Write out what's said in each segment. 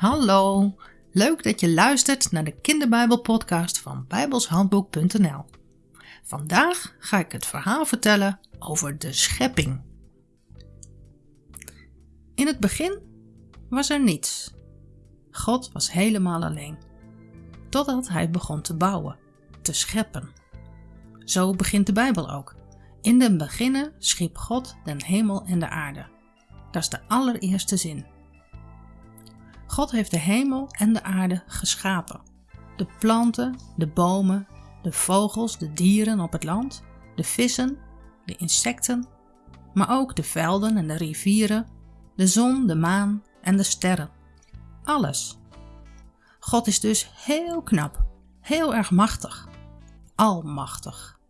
Hallo, leuk dat je luistert naar de kinderbijbelpodcast van bijbelshandboek.nl. Vandaag ga ik het verhaal vertellen over de schepping. In het begin was er niets. God was helemaal alleen. Totdat hij begon te bouwen, te scheppen. Zo begint de Bijbel ook. In den beginnen schiep God den hemel en de aarde. Dat is de allereerste zin. God heeft de hemel en de aarde geschapen. De planten, de bomen, de vogels, de dieren op het land, de vissen, de insecten, maar ook de velden en de rivieren, de zon, de maan en de sterren. Alles. God is dus heel knap, heel erg machtig, almachtig.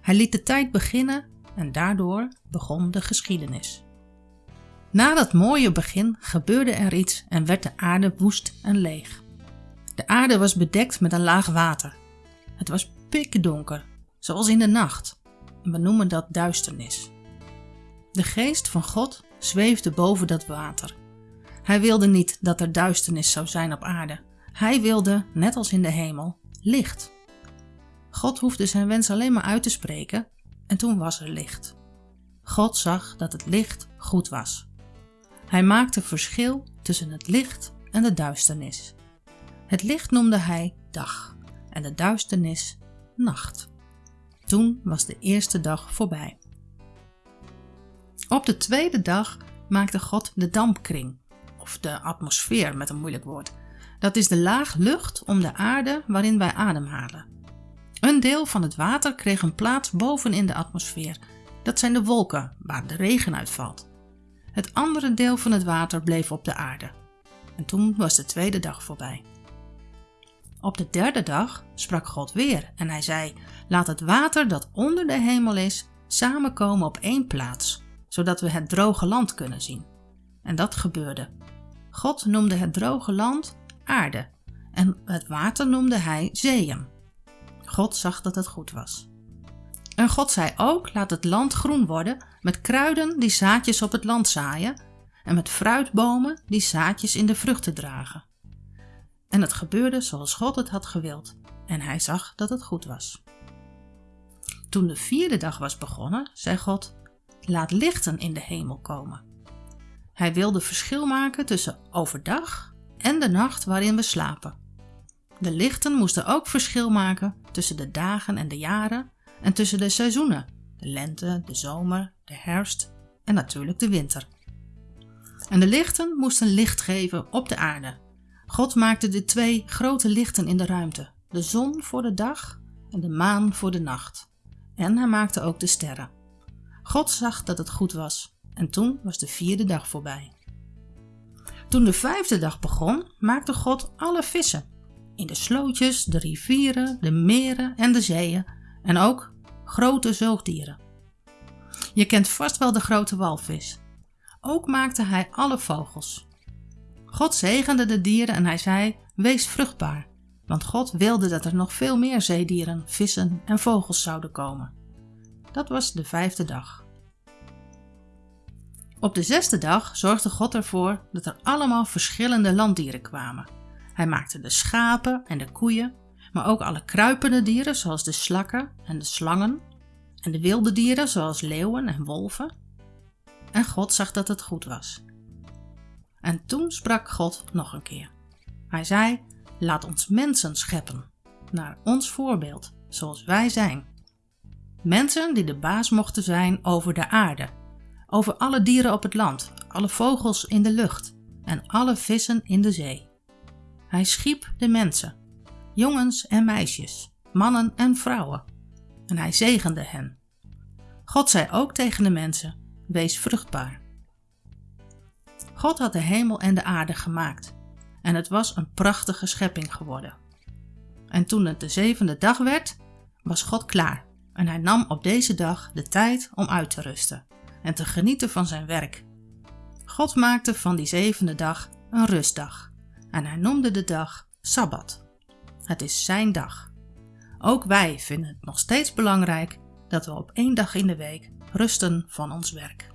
Hij liet de tijd beginnen en daardoor begon de geschiedenis. Na dat mooie begin gebeurde er iets en werd de aarde woest en leeg. De aarde was bedekt met een laag water. Het was pikdonker, zoals in de nacht. we noemen dat duisternis. De geest van God zweefde boven dat water. Hij wilde niet dat er duisternis zou zijn op aarde. Hij wilde, net als in de hemel, licht. God hoefde zijn wens alleen maar uit te spreken en toen was er licht. God zag dat het licht goed was. Hij maakte verschil tussen het licht en de duisternis. Het licht noemde hij dag en de duisternis nacht. Toen was de eerste dag voorbij. Op de tweede dag maakte God de dampkring, of de atmosfeer met een moeilijk woord. Dat is de laag lucht om de aarde waarin wij ademhalen. Een deel van het water kreeg een plaats boven in de atmosfeer. Dat zijn de wolken waar de regen uitvalt. Het andere deel van het water bleef op de aarde. En toen was de tweede dag voorbij. Op de derde dag sprak God weer en hij zei: Laat het water dat onder de hemel is samenkomen op één plaats, zodat we het droge land kunnen zien. En dat gebeurde. God noemde het droge land aarde en het water noemde hij zeeën. God zag dat het goed was. En God zei ook: Laat het land groen worden met kruiden die zaadjes op het land zaaien en met fruitbomen die zaadjes in de vruchten dragen. En het gebeurde zoals God het had gewild en hij zag dat het goed was. Toen de vierde dag was begonnen, zei God: Laat lichten in de hemel komen. Hij wilde verschil maken tussen overdag en de nacht waarin we slapen. De lichten moesten ook verschil maken tussen de dagen en de jaren en tussen de seizoenen, de lente, de zomer, de herfst en natuurlijk de winter. En de lichten moesten licht geven op de aarde. God maakte de twee grote lichten in de ruimte, de zon voor de dag en de maan voor de nacht. En hij maakte ook de sterren. God zag dat het goed was en toen was de vierde dag voorbij. Toen de vijfde dag begon, maakte God alle vissen. In de slootjes, de rivieren, de meren en de zeeën en ook grote zoogdieren. Je kent vast wel de grote walvis. Ook maakte hij alle vogels. God zegende de dieren en hij zei: Wees vruchtbaar, want God wilde dat er nog veel meer zeedieren, vissen en vogels zouden komen. Dat was de vijfde dag. Op de zesde dag zorgde God ervoor dat er allemaal verschillende landdieren kwamen. Hij maakte de schapen en de koeien, maar ook alle kruipende dieren zoals de slakken en de slangen en de wilde dieren zoals leeuwen en wolven. En God zag dat het goed was. En toen sprak God nog een keer. Hij zei: Laat ons mensen scheppen, naar ons voorbeeld, zoals wij zijn. Mensen die de baas mochten zijn over de aarde, over alle dieren op het land, alle vogels in de lucht en alle vissen in de zee. Hij schiep de mensen, jongens en meisjes, mannen en vrouwen, en hij zegende hen. God zei ook tegen de mensen: Wees vruchtbaar. God had de hemel en de aarde gemaakt, en het was een prachtige schepping geworden. En toen het de zevende dag werd, was God klaar, en hij nam op deze dag de tijd om uit te rusten en te genieten van zijn werk. God maakte van die zevende dag een rustdag, en hij noemde de dag Sabbat. Het is zijn dag. Ook wij vinden het nog steeds belangrijk dat we op één dag in de week rusten van ons werk.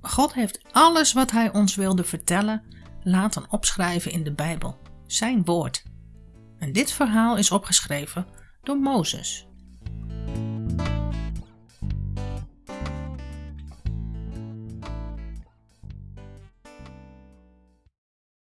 God heeft alles wat Hij ons wilde vertellen laten opschrijven in de Bijbel, zijn woord. En dit verhaal is opgeschreven door Mozes.